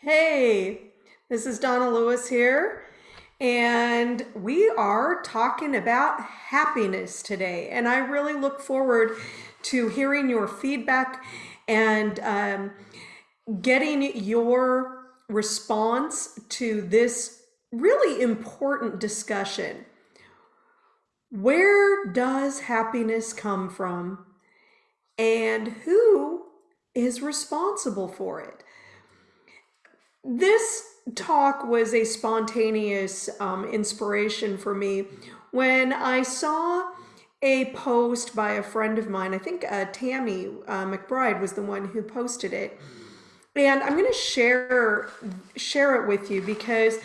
Hey, this is Donna Lewis here, and we are talking about happiness today. And I really look forward to hearing your feedback and um, getting your response to this really important discussion. Where does happiness come from, and who is responsible for it? This talk was a spontaneous um, inspiration for me when I saw a post by a friend of mine. I think uh, Tammy uh, McBride was the one who posted it, and I'm going to share share it with you because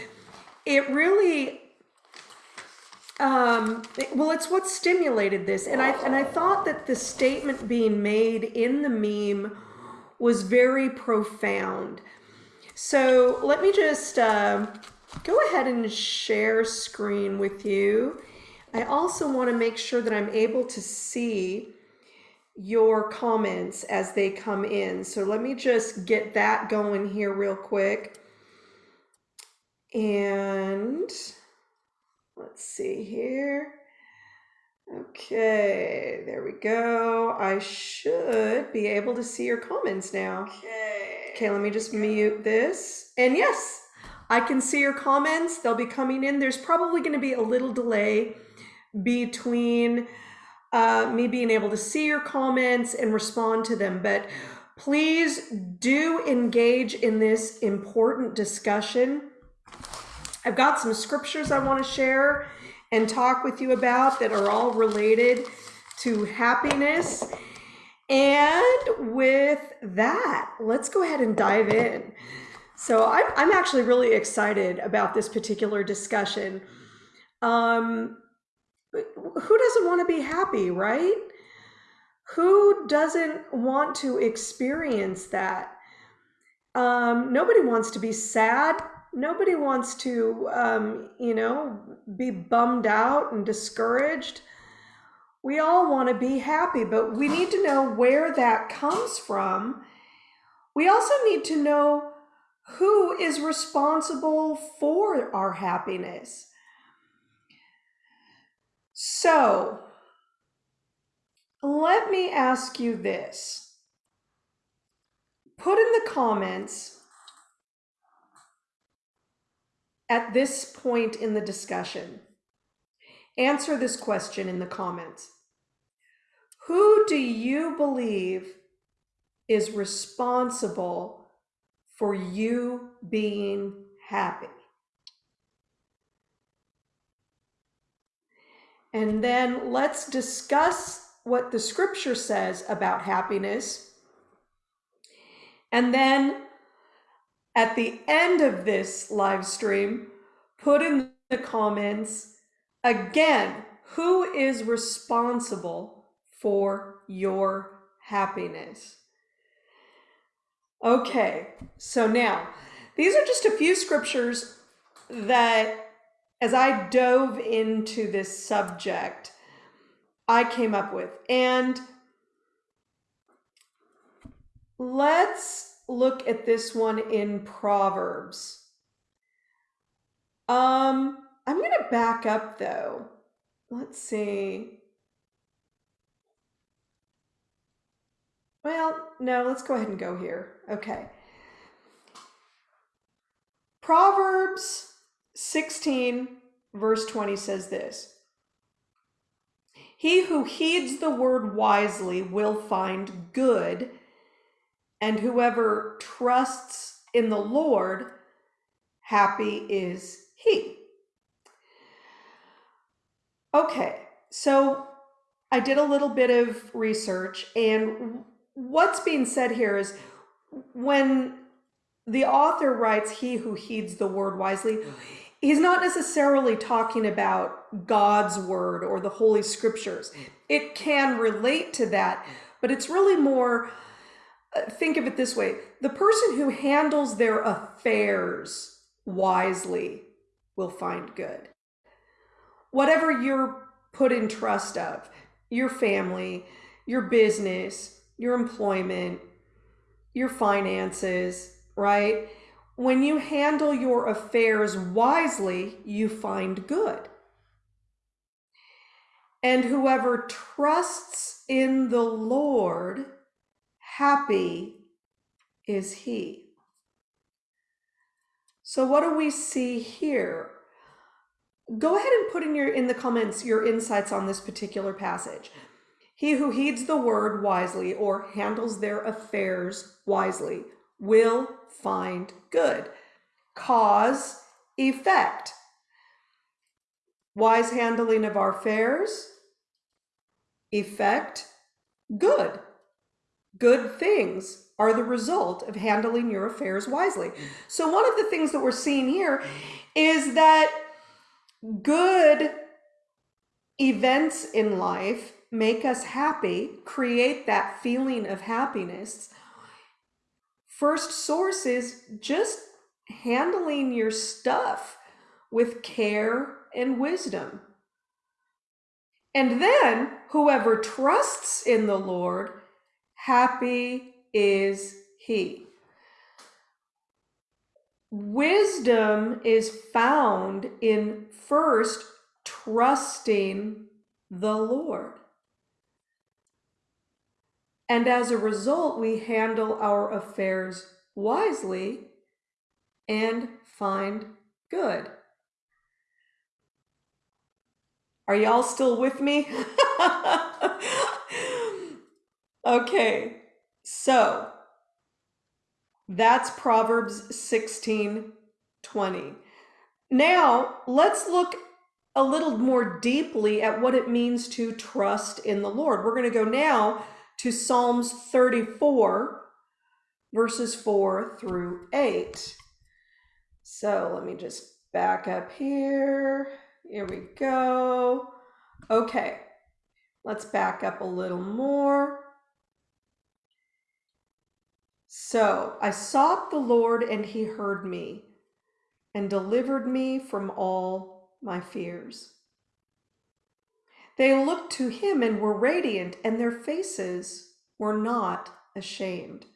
it really um, well, it's what stimulated this, and I and I thought that the statement being made in the meme was very profound. So let me just uh, go ahead and share screen with you. I also want to make sure that I'm able to see your comments as they come in. So let me just get that going here real quick. And let's see here. Okay, there we go. I should be able to see your comments now. Okay. Okay, let me just mute this. And yes, I can see your comments. They'll be coming in. There's probably going to be a little delay between uh, me being able to see your comments and respond to them. But please do engage in this important discussion. I've got some scriptures I want to share and talk with you about that are all related to happiness. And with that, let's go ahead and dive in. So I'm, I'm actually really excited about this particular discussion. Um, who doesn't want to be happy, right? Who doesn't want to experience that? Um, nobody wants to be sad. Nobody wants to, um, you know, be bummed out and discouraged we all want to be happy, but we need to know where that comes from. We also need to know who is responsible for our happiness. So, let me ask you this. Put in the comments at this point in the discussion. Answer this question in the comments. Who do you believe is responsible for you being happy? And then let's discuss what the scripture says about happiness. And then at the end of this live stream, put in the comments again who is responsible for your happiness. Okay, so now these are just a few scriptures that, as I dove into this subject, I came up with. And let's look at this one in Proverbs. Um, I'm going to back up though. Let's see. Well, no, let's go ahead and go here. Okay. Proverbs 16, verse 20 says this He who heeds the word wisely will find good, and whoever trusts in the Lord, happy is he. Okay, so I did a little bit of research, and what's being said here is when the author writes, He who heeds the word wisely, he's not necessarily talking about God's word or the Holy Scriptures. It can relate to that, but it's really more think of it this way the person who handles their affairs wisely will find good. Whatever you're put in trust of, your family, your business, your employment, your finances, right? When you handle your affairs wisely, you find good. And whoever trusts in the Lord, happy is he. So what do we see here? Go ahead and put in your in the comments your insights on this particular passage. He who heeds the word wisely or handles their affairs wisely will find good. Cause, effect. Wise handling of our affairs, effect, good. Good things are the result of handling your affairs wisely. Mm. So, one of the things that we're seeing here is that good events in life make us happy, create that feeling of happiness. First source is just handling your stuff with care and wisdom. And then whoever trusts in the Lord, happy is he. Wisdom is found in first trusting the Lord. And as a result, we handle our affairs wisely and find good. Are y'all still with me? okay, so that's Proverbs 16 20. Now, let's look a little more deeply at what it means to trust in the Lord. We're going to go now to Psalms 34, verses 4 through 8. So let me just back up here. Here we go. Okay, let's back up a little more. So I sought the Lord, and he heard me and delivered me from all my fears. They looked to him and were radiant, and their faces were not ashamed.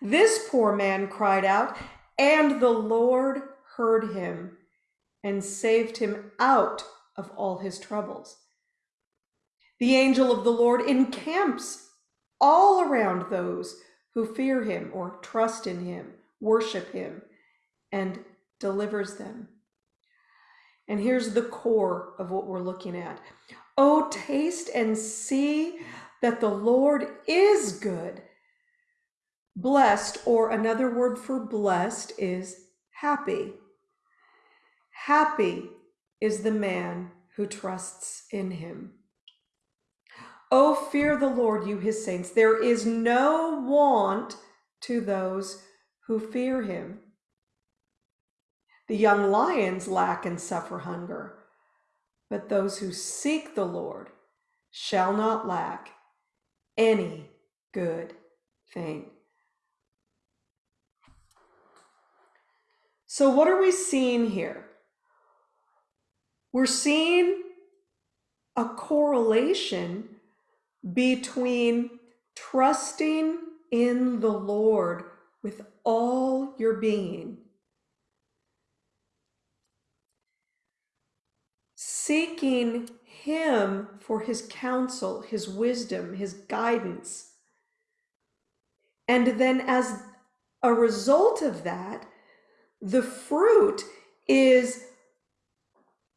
This poor man cried out, and the Lord heard him and saved him out of all his troubles. The angel of the Lord encamps all around those who fear him or trust in him, worship him, and delivers them. And here's the core of what we're looking at. Oh, taste and see that the Lord is good. Blessed, or another word for blessed, is happy. Happy is the man who trusts in him. Oh, fear the Lord, you his saints. There is no want to those who fear him. The young lions lack and suffer hunger, but those who seek the Lord shall not lack any good thing. So, what are we seeing here? We're seeing a correlation between trusting in the Lord with all your being, seeking Him for His counsel, His wisdom, His guidance. And then, as a result of that, the fruit is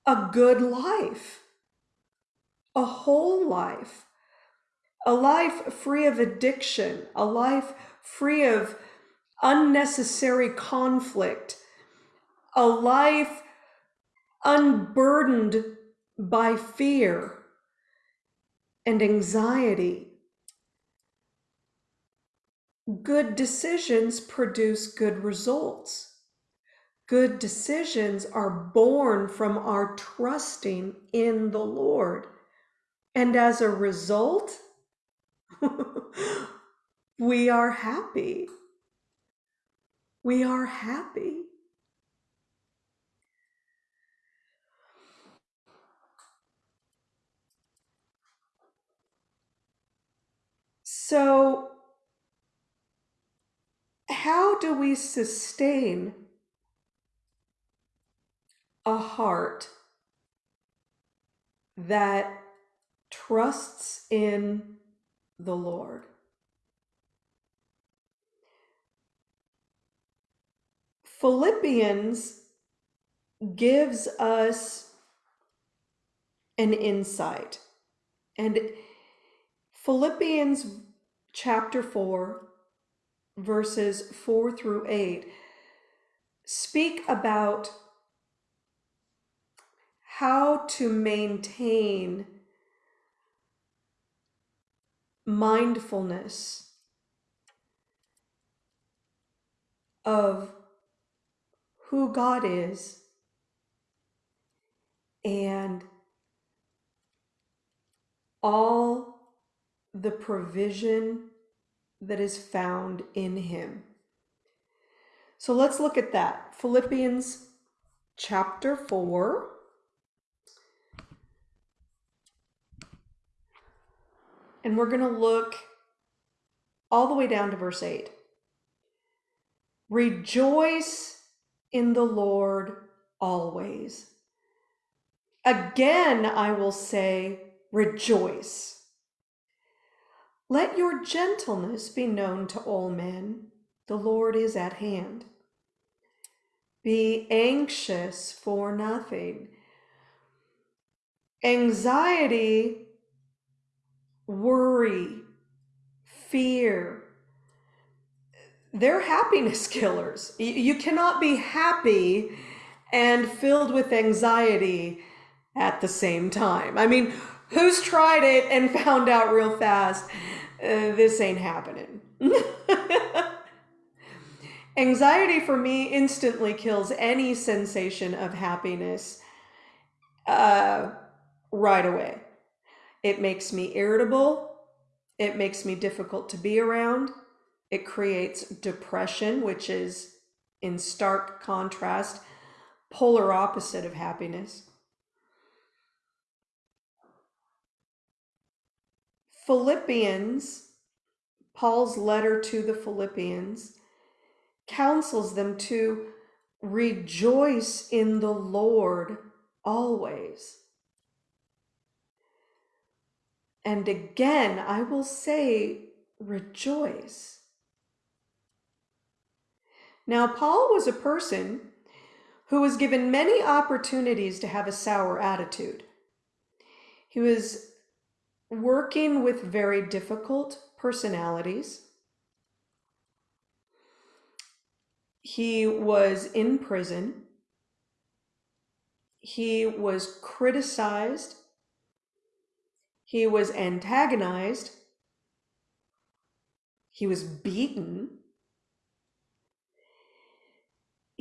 a good life, a whole life, a life free of addiction, a life free of unnecessary conflict, a life unburdened by fear and anxiety. Good decisions produce good results. Good decisions are born from our trusting in the Lord. And as a result, we are happy. We are happy. So, how do we sustain a heart that trusts in the Lord? Philippians gives us an insight. And Philippians chapter 4, verses 4 through 8, speak about how to maintain mindfulness of who God is and all the provision that is found in him. So let's look at that. Philippians chapter 4. And we're going to look all the way down to verse 8. Rejoice in the Lord always. Again, I will say, rejoice. Let your gentleness be known to all men. The Lord is at hand. Be anxious for nothing. Anxiety, worry, fear, they're happiness killers. You cannot be happy and filled with anxiety at the same time. I mean, who's tried it and found out real fast uh, this ain't happening? anxiety for me instantly kills any sensation of happiness uh, right away. It makes me irritable. It makes me difficult to be around. It creates depression, which is in stark contrast, polar opposite of happiness. Philippians, Paul's letter to the Philippians, counsels them to rejoice in the Lord always. And again, I will say, rejoice. Now, Paul was a person who was given many opportunities to have a sour attitude. He was working with very difficult personalities. He was in prison. He was criticized. He was antagonized. He was beaten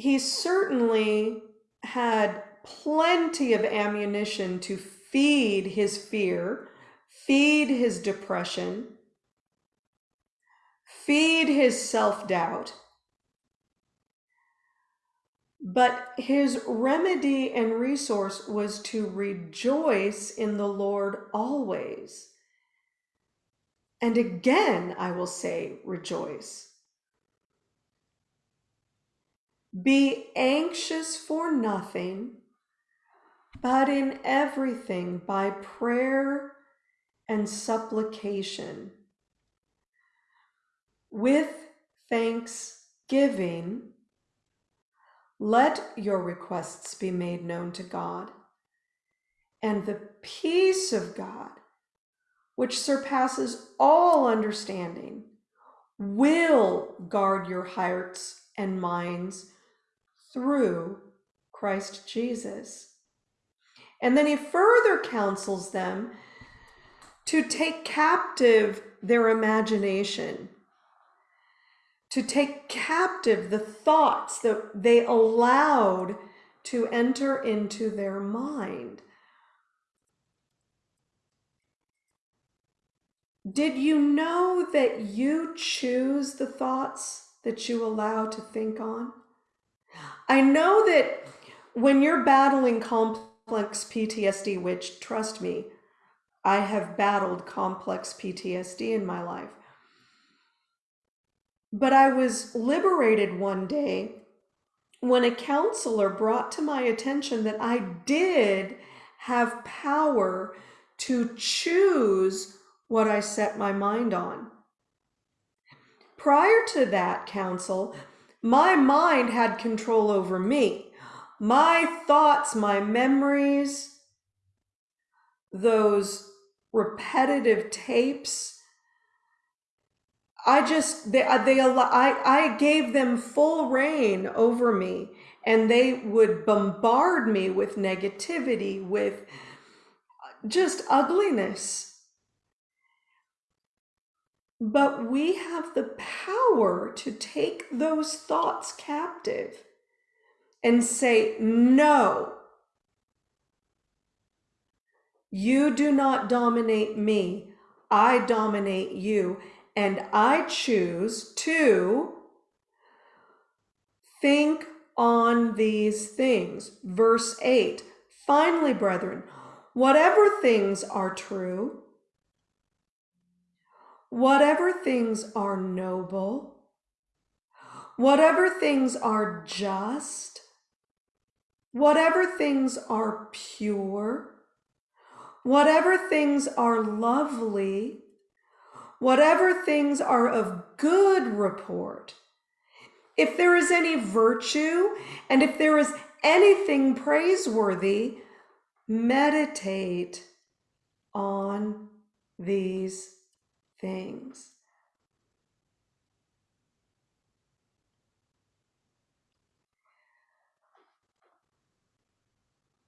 he certainly had plenty of ammunition to feed his fear, feed his depression, feed his self doubt. But his remedy and resource was to rejoice in the Lord always. And again, I will say, rejoice. Be anxious for nothing, but in everything by prayer and supplication. With thanksgiving, let your requests be made known to God, and the peace of God, which surpasses all understanding, will guard your hearts and minds through Christ Jesus. And then he further counsels them to take captive their imagination, to take captive the thoughts that they allowed to enter into their mind. Did you know that you choose the thoughts that you allow to think on? I know that when you're battling complex PTSD, which trust me, I have battled complex PTSD in my life. But I was liberated one day when a counselor brought to my attention that I did have power to choose what I set my mind on. Prior to that counsel, my mind had control over me. My thoughts, my memories, those repetitive tapes, I just they uh, they I I gave them full rein over me and they would bombard me with negativity with just ugliness but we have the power to take those thoughts captive and say, No, you do not dominate me. I dominate you. And I choose to think on these things. Verse 8 Finally, brethren, whatever things are true, whatever things are noble, whatever things are just, whatever things are pure, whatever things are lovely, whatever things are of good report, if there is any virtue and if there is anything praiseworthy, meditate on these things.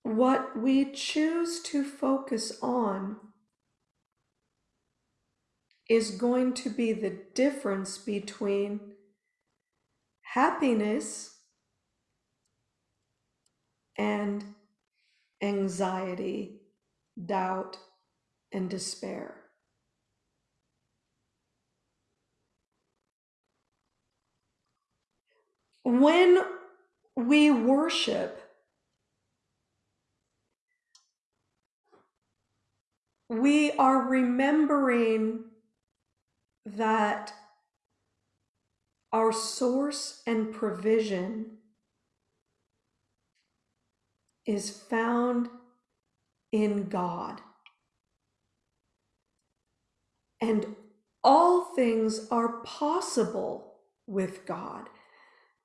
What we choose to focus on is going to be the difference between happiness and anxiety, doubt, and despair. When we worship, we are remembering that our source and provision is found in God. And all things are possible with God.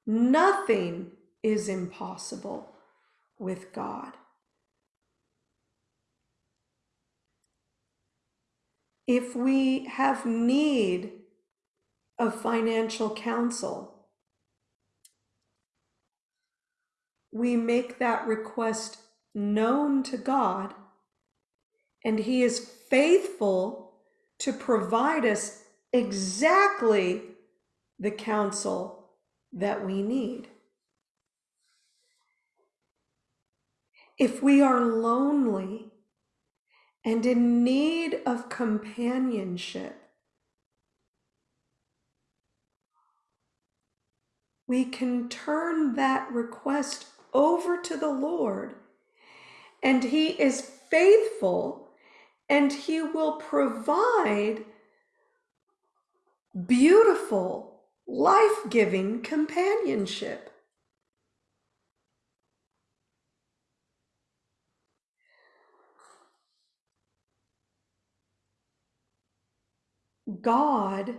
Nothing is impossible with God. If we have need of financial counsel, we make that request known to God, and He is faithful to provide us exactly the counsel that we need. If we are lonely and in need of companionship, we can turn that request over to the Lord, and He is faithful and He will provide beautiful life giving companionship. God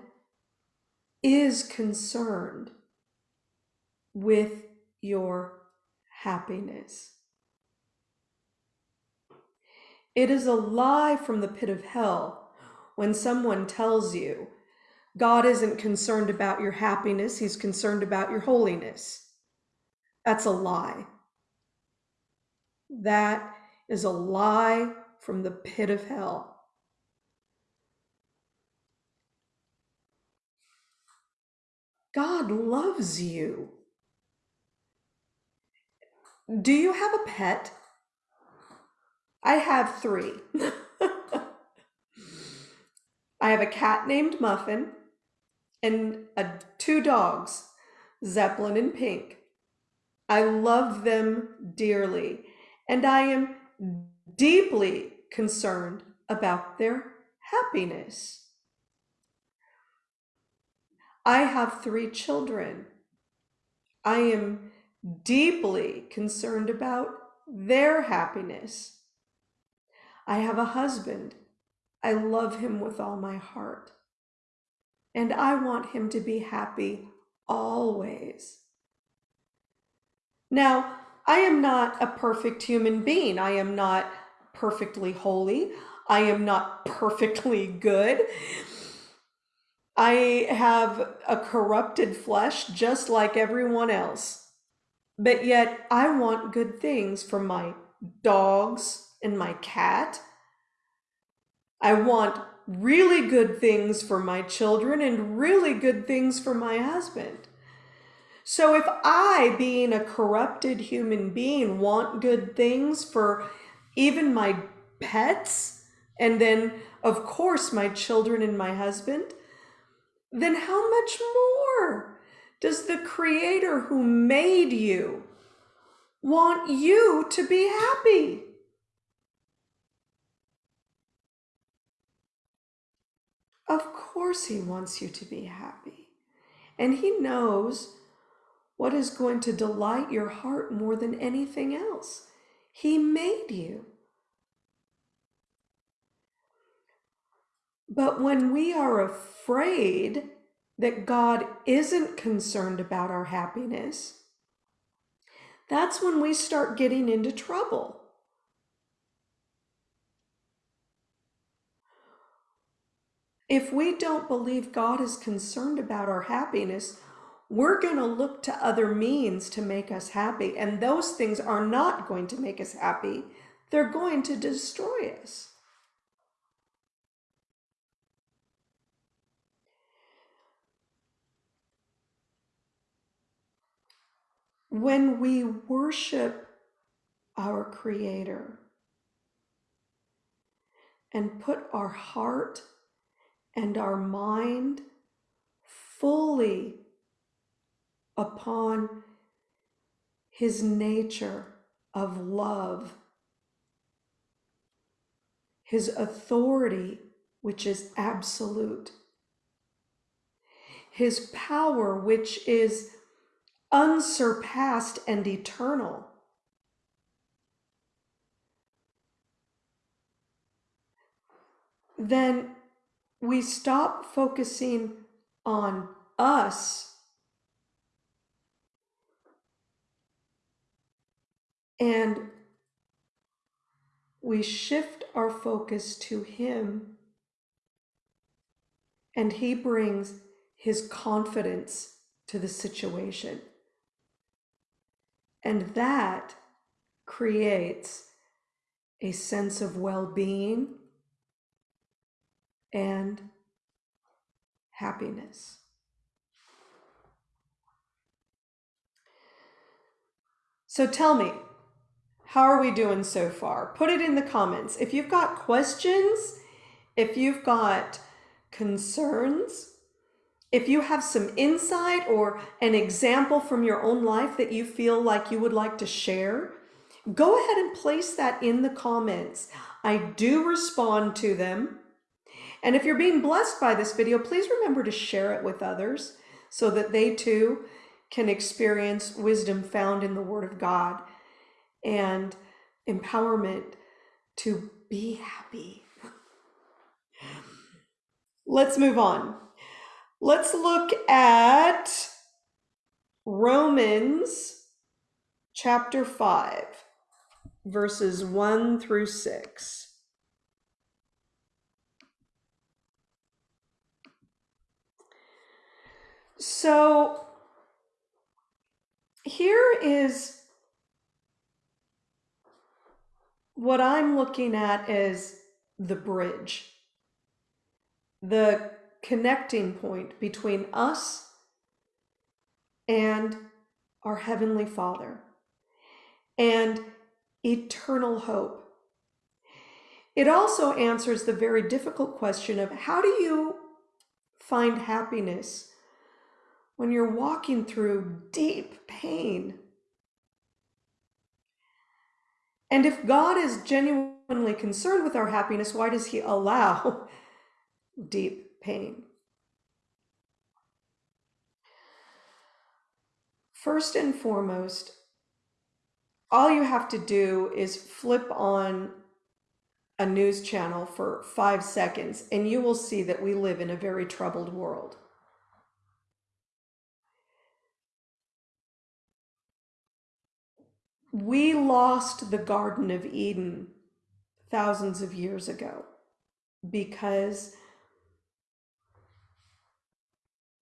is concerned with your happiness. It is a lie from the pit of hell when someone tells you God isn't concerned about your happiness, He's concerned about your holiness. That's a lie. That is a lie from the pit of hell. God loves you. Do you have a pet? I have three. I have a cat named Muffin and uh, two dogs, Zeppelin and Pink. I love them dearly, and I am deeply concerned about their happiness. I have three children. I am deeply concerned about their happiness. I have a husband. I love him with all my heart. And I want him to be happy always. Now, I am not a perfect human being. I am not perfectly holy. I am not perfectly good. I have a corrupted flesh just like everyone else. But yet I want good things for my dogs and my cat. I want really good things for my children and really good things for my husband. So if I, being a corrupted human being, want good things for even my pets, and then, of course, my children and my husband, then how much more does the Creator who made you want you to be happy? Of course, He wants you to be happy. And He knows what is going to delight your heart more than anything else. He made you. But when we are afraid that God isn't concerned about our happiness, that's when we start getting into trouble. If we don't believe God is concerned about our happiness, we're going to look to other means to make us happy. And those things are not going to make us happy. They're going to destroy us. When we worship our Creator and put our heart and our mind fully upon his nature of love, his authority, which is absolute, his power, which is unsurpassed and eternal. Then we stop focusing on us and we shift our focus to Him, and He brings His confidence to the situation. And that creates a sense of well being and happiness. So tell me, how are we doing so far? Put it in the comments. If you've got questions, if you've got concerns, if you have some insight or an example from your own life that you feel like you would like to share, go ahead and place that in the comments. I do respond to them. And if you're being blessed by this video, please remember to share it with others so that they too can experience wisdom found in the Word of God and empowerment to be happy. Let's move on. Let's look at Romans chapter 5, verses 1 through 6. So here is what I'm looking at is the bridge, the connecting point between us and our Heavenly Father and eternal hope. It also answers the very difficult question of how do you find happiness when you're walking through deep pain? And if God is genuinely concerned with our happiness, why does he allow deep pain? First and foremost, all you have to do is flip on a news channel for five seconds, and you will see that we live in a very troubled world. We lost the Garden of Eden thousands of years ago because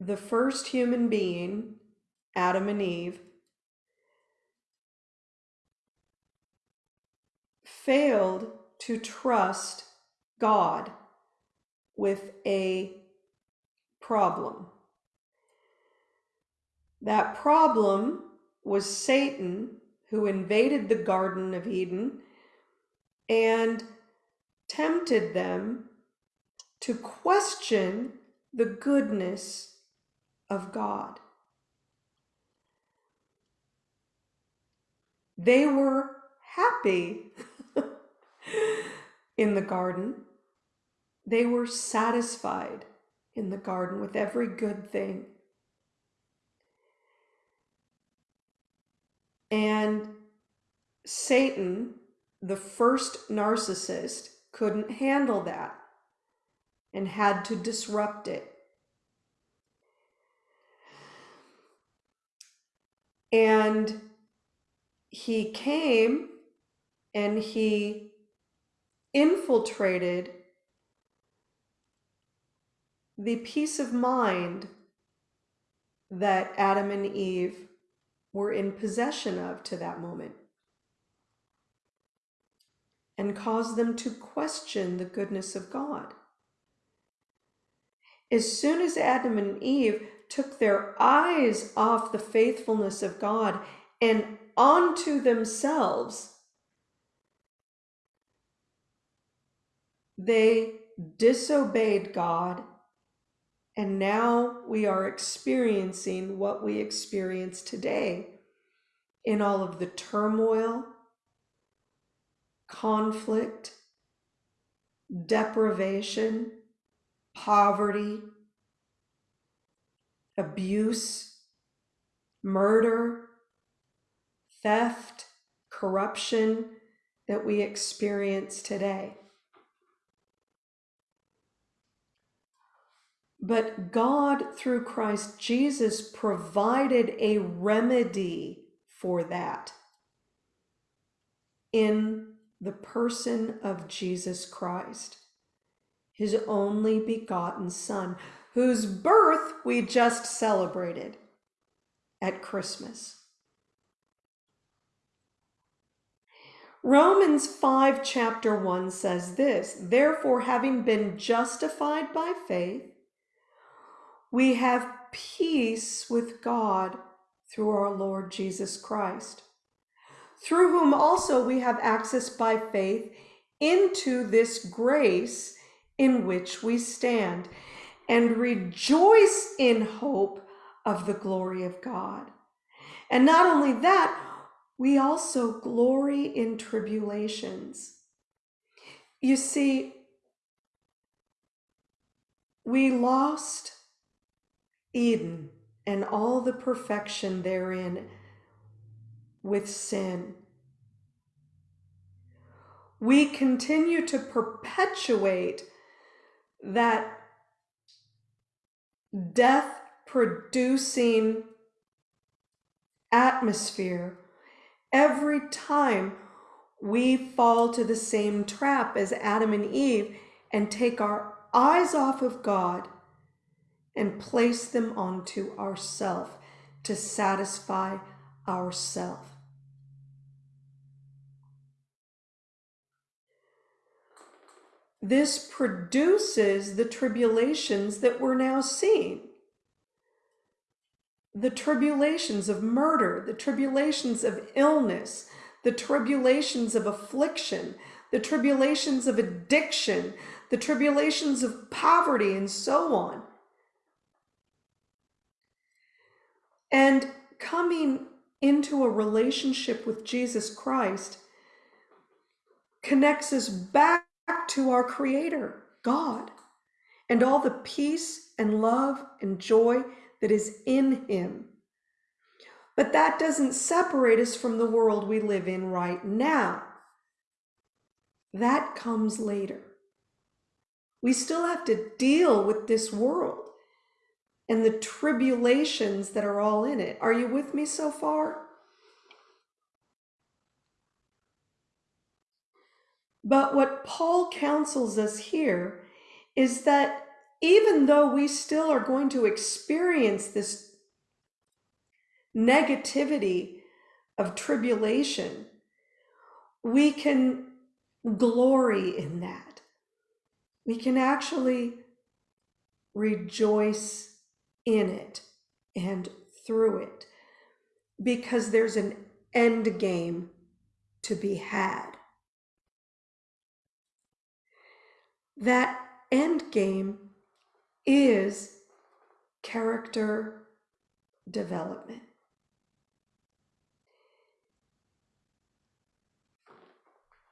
the first human being, Adam and Eve, failed to trust God with a problem. That problem was Satan, who invaded the Garden of Eden and tempted them to question the goodness of God. They were happy in the garden. They were satisfied in the garden with every good thing. And Satan, the first narcissist, couldn't handle that and had to disrupt it. And he came and he infiltrated the peace of mind that Adam and Eve were in possession of to that moment and caused them to question the goodness of God. As soon as Adam and Eve took their eyes off the faithfulness of God and onto themselves, They disobeyed God, and now we are experiencing what we experience today in all of the turmoil, conflict, deprivation, poverty, abuse, murder, theft, corruption that we experience today. But God, through Christ Jesus, provided a remedy for that in the person of Jesus Christ, his only begotten Son, whose birth we just celebrated at Christmas. Romans 5, chapter 1 says this Therefore, having been justified by faith, we have peace with God through our Lord Jesus Christ, through whom also we have access by faith into this grace in which we stand and rejoice in hope of the glory of God. And not only that, we also glory in tribulations. You see, we lost Eden and all the perfection therein with sin. We continue to perpetuate that death producing atmosphere every time we fall to the same trap as Adam and Eve and take our eyes off of God and place them onto ourself to satisfy ourself. This produces the tribulations that we're now seeing. The tribulations of murder, the tribulations of illness, the tribulations of affliction, the tribulations of addiction, the tribulations of poverty, and so on. And coming into a relationship with Jesus Christ connects us back to our Creator, God, and all the peace and love and joy that is in Him. But that doesn't separate us from the world we live in right now. That comes later. We still have to deal with this world and the tribulations that are all in it. Are you with me so far? But what Paul counsels us here is that even though we still are going to experience this negativity of tribulation, we can glory in that. We can actually rejoice in it and through it because there's an end game to be had. That end game is character development.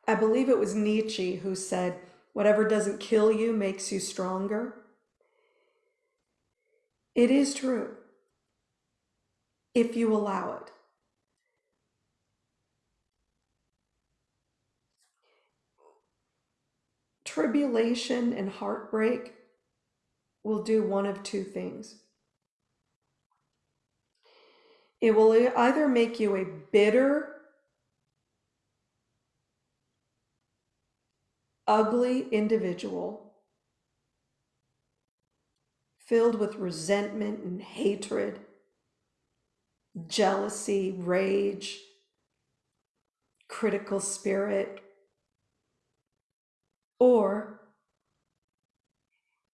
I believe it was Nietzsche who said, Whatever doesn't kill you makes you stronger. It is true if you allow it. Tribulation and heartbreak will do one of two things. It will either make you a bitter, ugly individual filled with resentment and hatred, jealousy, rage, critical spirit, or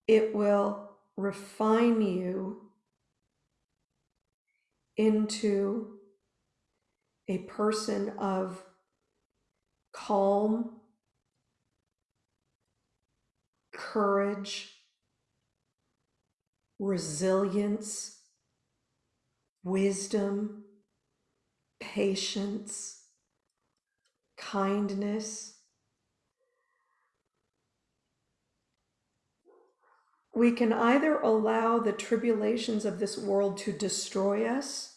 it will refine you into a person of calm, courage, resilience, wisdom, patience, kindness. We can either allow the tribulations of this world to destroy us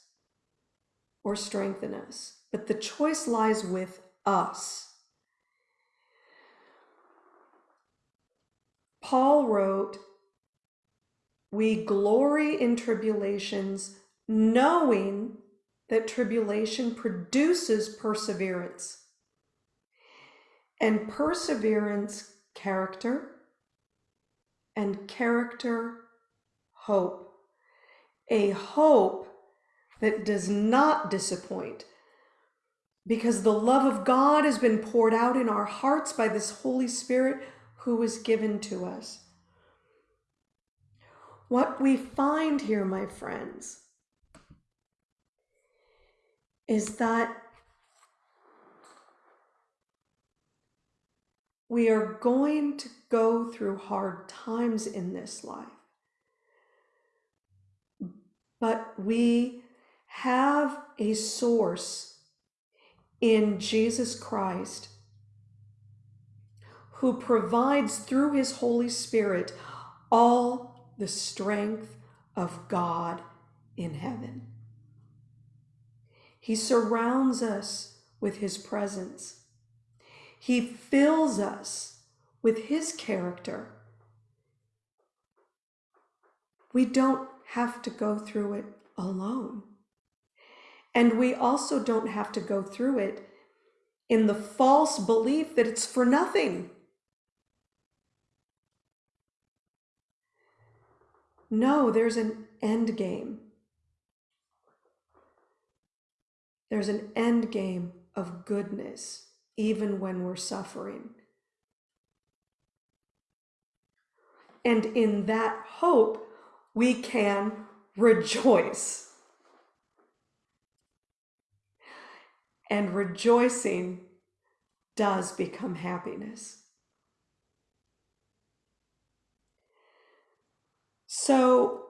or strengthen us, but the choice lies with us. Paul wrote, We glory in tribulations, knowing that tribulation produces perseverance, and perseverance, character, and character, hope. A hope that does not disappoint because the love of God has been poured out in our hearts by this Holy Spirit who was given to us. What we find here, my friends, is that we are going to go through hard times in this life. But we have a source in Jesus Christ who provides through his Holy Spirit all the strength of God in heaven. He surrounds us with his presence. He fills us with his character. We don't have to go through it alone. And we also don't have to go through it in the false belief that it's for nothing. No, there's an end game. There's an end game of goodness, even when we're suffering. And in that hope, we can rejoice. And rejoicing does become happiness. So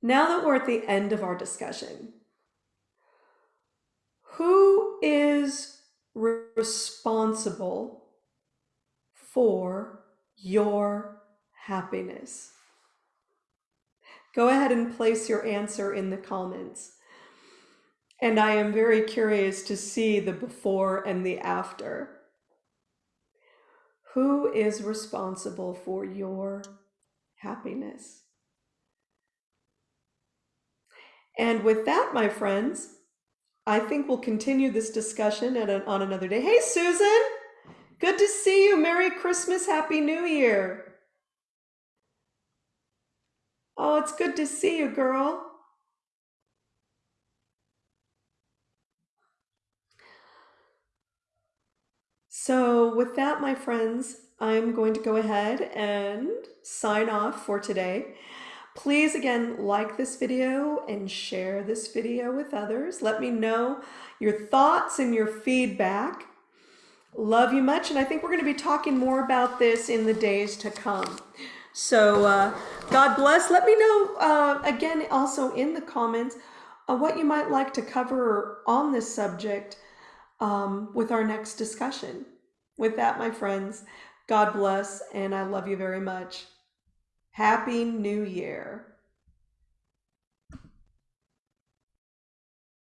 now that we're at the end of our discussion, who is responsible for your happiness. Go ahead and place your answer in the comments. And I am very curious to see the before and the after. Who is responsible for your happiness? And with that, my friends, I think we'll continue this discussion a, on another day. Hey, Susan, good to see you. Merry Christmas, Happy New Year. Oh, it's good to see you, girl. So with that, my friends, I'm going to go ahead and sign off for today. Please, again, like this video and share this video with others. Let me know your thoughts and your feedback. Love you much, and I think we're going to be talking more about this in the days to come. So uh, God bless. Let me know, uh, again, also in the comments, uh, what you might like to cover on this subject um, with our next discussion. With that, my friends, God bless, and I love you very much. Happy New Year.